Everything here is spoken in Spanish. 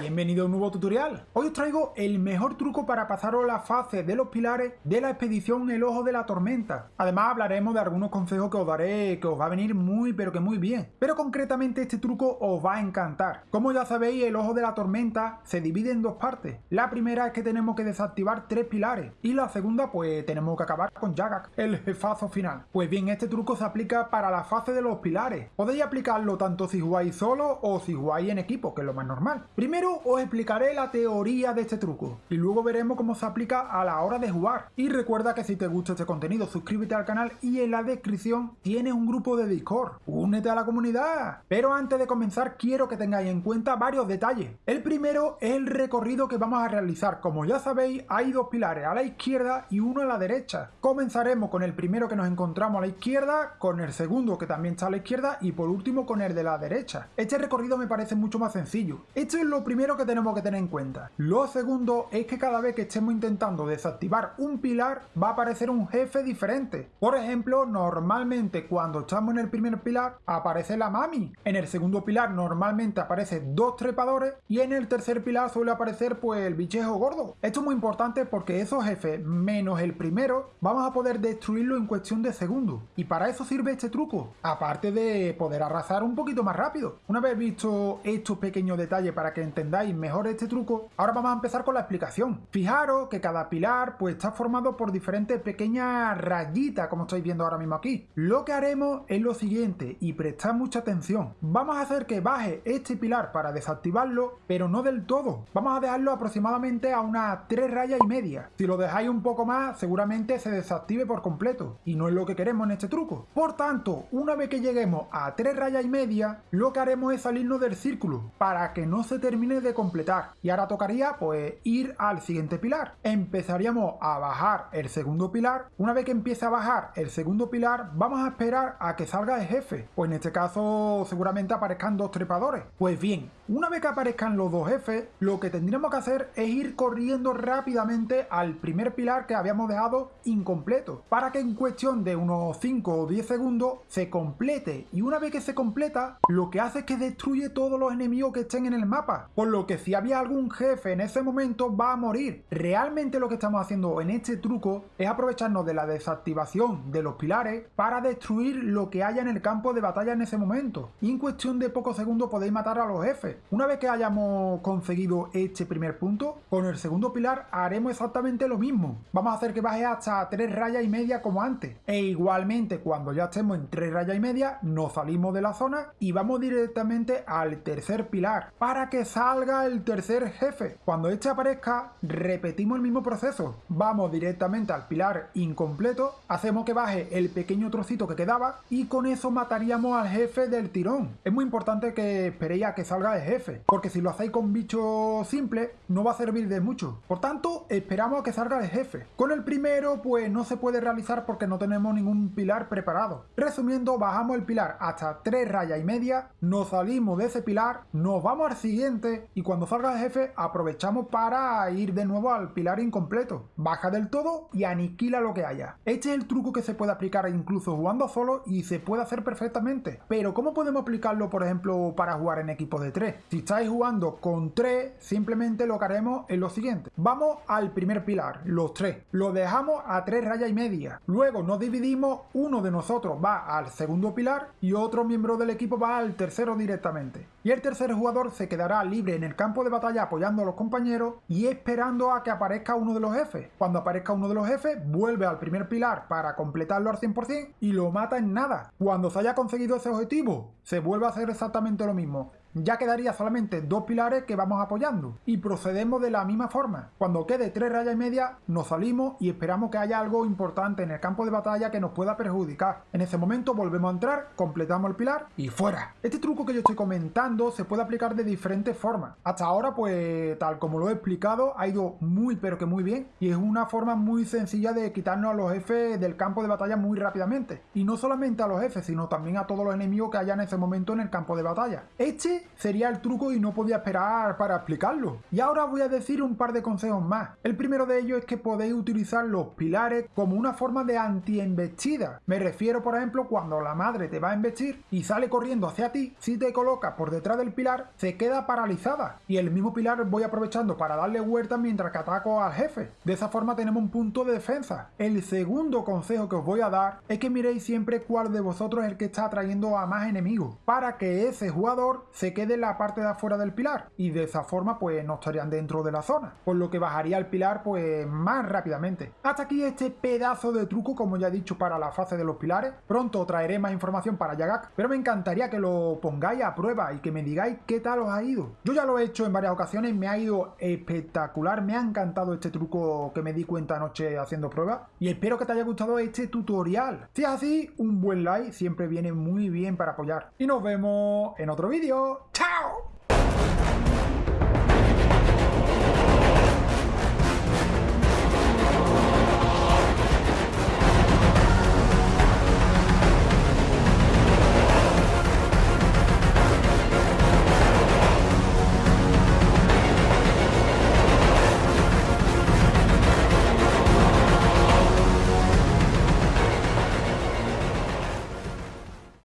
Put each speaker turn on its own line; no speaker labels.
Bienvenido a un nuevo tutorial. Hoy os traigo el mejor truco para pasaros la fase de los pilares de la expedición El Ojo de la Tormenta. Además hablaremos de algunos consejos que os daré que os va a venir muy pero que muy bien. Pero concretamente este truco os va a encantar. Como ya sabéis el Ojo de la Tormenta se divide en dos partes. La primera es que tenemos que desactivar tres pilares y la segunda pues tenemos que acabar con Yagak, el jefazo final. Pues bien este truco se aplica para la fase de los pilares. Podéis aplicarlo tanto si jugáis solo o si jugáis en equipo que es lo más normal. Primero os explicaré la teoría de este truco y luego veremos cómo se aplica a la hora de jugar. Y recuerda que si te gusta este contenido suscríbete al canal y en la descripción tienes un grupo de Discord. Únete a la comunidad. Pero antes de comenzar quiero que tengáis en cuenta varios detalles. El primero es el recorrido que vamos a realizar. Como ya sabéis hay dos pilares a la izquierda y uno a la derecha. Comenzaremos con el primero que nos encontramos a la izquierda, con el segundo que también está a la izquierda y por último con el de la derecha. Este recorrido me parece mucho más sencillo. Esto es lo primero primero que tenemos que tener en cuenta. Lo segundo es que cada vez que estemos intentando desactivar un pilar va a aparecer un jefe diferente. Por ejemplo, normalmente cuando estamos en el primer pilar aparece la mami. En el segundo pilar normalmente aparecen dos trepadores y en el tercer pilar suele aparecer pues el bichejo gordo. Esto es muy importante porque esos jefes menos el primero vamos a poder destruirlo en cuestión de segundos. Y para eso sirve este truco. Aparte de poder arrasar un poquito más rápido. Una vez visto estos pequeños detalles para que entendáis entendáis mejor este truco, ahora vamos a empezar con la explicación. Fijaros que cada pilar pues está formado por diferentes pequeñas rayitas, como estáis viendo ahora mismo aquí. Lo que haremos es lo siguiente, y prestad mucha atención. Vamos a hacer que baje este pilar para desactivarlo, pero no del todo. Vamos a dejarlo aproximadamente a unas 3 rayas y media. Si lo dejáis un poco más, seguramente se desactive por completo, y no es lo que queremos en este truco. Por tanto, una vez que lleguemos a 3 rayas y media, lo que haremos es salirnos del círculo, para que no se termine de completar. Y ahora tocaría pues ir al siguiente pilar. Empezaríamos a bajar el segundo pilar. Una vez que empiece a bajar el segundo pilar, vamos a esperar a que salga el jefe. Pues en este caso seguramente aparezcan dos trepadores. Pues bien, una vez que aparezcan los dos jefes, lo que tendríamos que hacer es ir corriendo rápidamente al primer pilar que habíamos dejado incompleto. Para que en cuestión de unos 5 o 10 segundos se complete. Y una vez que se completa, lo que hace es que destruye todos los enemigos que estén en el mapa lo que si había algún jefe en ese momento va a morir. Realmente lo que estamos haciendo en este truco es aprovecharnos de la desactivación de los pilares para destruir lo que haya en el campo de batalla en ese momento. Y en cuestión de pocos segundos podéis matar a los jefes. Una vez que hayamos conseguido este primer punto, con el segundo pilar haremos exactamente lo mismo. Vamos a hacer que baje hasta 3 rayas y media como antes. E igualmente cuando ya estemos en 3 rayas y media, nos salimos de la zona y vamos directamente al tercer pilar para que salga salga el tercer jefe. Cuando este aparezca, repetimos el mismo proceso. Vamos directamente al pilar incompleto, hacemos que baje el pequeño trocito que quedaba y con eso mataríamos al jefe del tirón. Es muy importante que esperéis a que salga el jefe, porque si lo hacéis con bichos simples, no va a servir de mucho. Por tanto, esperamos a que salga el jefe. Con el primero, pues no se puede realizar porque no tenemos ningún pilar preparado. Resumiendo, bajamos el pilar hasta 3 rayas y media, nos salimos de ese pilar, nos vamos al siguiente y cuando salga el jefe aprovechamos para ir de nuevo al pilar incompleto. Baja del todo y aniquila lo que haya. Este es el truco que se puede aplicar incluso jugando solo y se puede hacer perfectamente. Pero ¿cómo podemos aplicarlo por ejemplo para jugar en equipos de 3? Si estáis jugando con 3 simplemente lo que haremos es lo siguiente. Vamos al primer pilar, los 3. Lo dejamos a 3 rayas y media. Luego nos dividimos, uno de nosotros va al segundo pilar y otro miembro del equipo va al tercero directamente. Y el tercer jugador se quedará libre en el campo de batalla apoyando a los compañeros y esperando a que aparezca uno de los jefes. Cuando aparezca uno de los jefes, vuelve al primer pilar para completarlo al 100% y lo mata en nada. Cuando se haya conseguido ese objetivo, se vuelve a hacer exactamente lo mismo ya quedaría solamente dos pilares que vamos apoyando y procedemos de la misma forma. Cuando quede tres rayas y media nos salimos y esperamos que haya algo importante en el campo de batalla que nos pueda perjudicar. En ese momento volvemos a entrar, completamos el pilar y fuera. Este truco que yo estoy comentando se puede aplicar de diferentes formas. Hasta ahora pues tal como lo he explicado ha ido muy pero que muy bien y es una forma muy sencilla de quitarnos a los jefes del campo de batalla muy rápidamente. Y no solamente a los jefes sino también a todos los enemigos que haya en ese momento en el campo de batalla. Este Sería el truco y no podía esperar para explicarlo. Y ahora voy a decir un par de consejos más. El primero de ellos es que podéis utilizar los pilares como una forma de anti-embestida. Me refiero, por ejemplo, cuando la madre te va a embestir y sale corriendo hacia ti, si te coloca por detrás del pilar, se queda paralizada. Y el mismo pilar voy aprovechando para darle huerta mientras que ataco al jefe. De esa forma tenemos un punto de defensa. El segundo consejo que os voy a dar es que miréis siempre cuál de vosotros es el que está atrayendo a más enemigos, para que ese jugador se quede en la parte de afuera del pilar y de esa forma pues no estarían dentro de la zona, por lo que bajaría el pilar pues más rápidamente. Hasta aquí este pedazo de truco como ya he dicho para la fase de los pilares, pronto traeré más información para Yagak, pero me encantaría que lo pongáis a prueba y que me digáis qué tal os ha ido. Yo ya lo he hecho en varias ocasiones, me ha ido espectacular, me ha encantado este truco que me di cuenta anoche haciendo pruebas y espero que te haya gustado este tutorial. Si es así, un buen like siempre viene muy bien para apoyar. Y nos vemos en otro vídeo. tower.